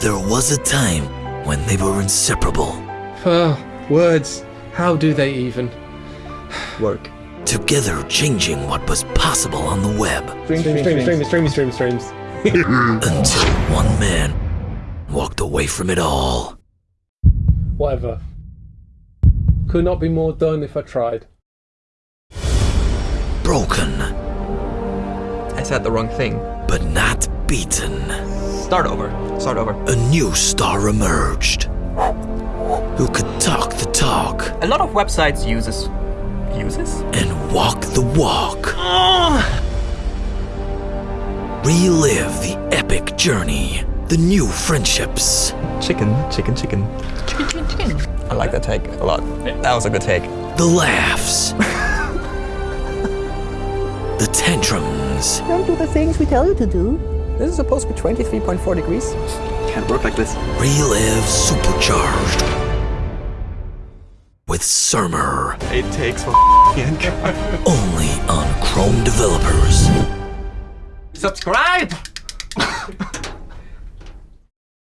There was a time when they were inseparable, Ah, words. How do they even? Work. together changing what was possible on the web Stream, stream, stream, stream, stream, stream, streams. until one man walked away from it all. Whatever. Could not be more done if I tried. Broken, I said the wrong thing. but not beaten. Start over. Start over. A new star emerged who could talk the talk A lot of websites uses uses. and walk the walk. Ah. Relive the epic journey, the new friendships, Chicken, chicken, chicken. Chicken, chicken, chicken. I like that take a lot. That was a good take. the laughs, the tantrums, Don't do the things we tell you to do. This is supposed to be 23.4 degrees. Can't work like this. relive supercharged with Surma. It takes for Only on Chrome developers. Subscribe!